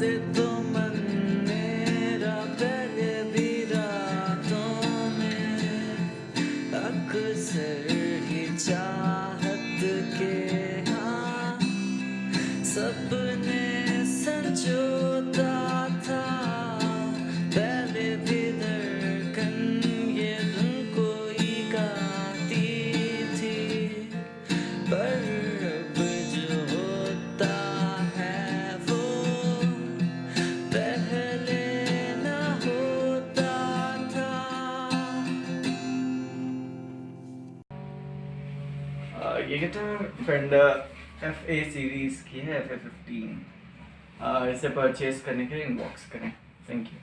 से तो मन मेरा पहले भी रातों में अक्सर ही चाहत के हाँ सपने ये guitar Fender F A series की है एफ़ ए फिफ्टीन इसे परचेज करने के लिए इनबॉक्स करें. Thank you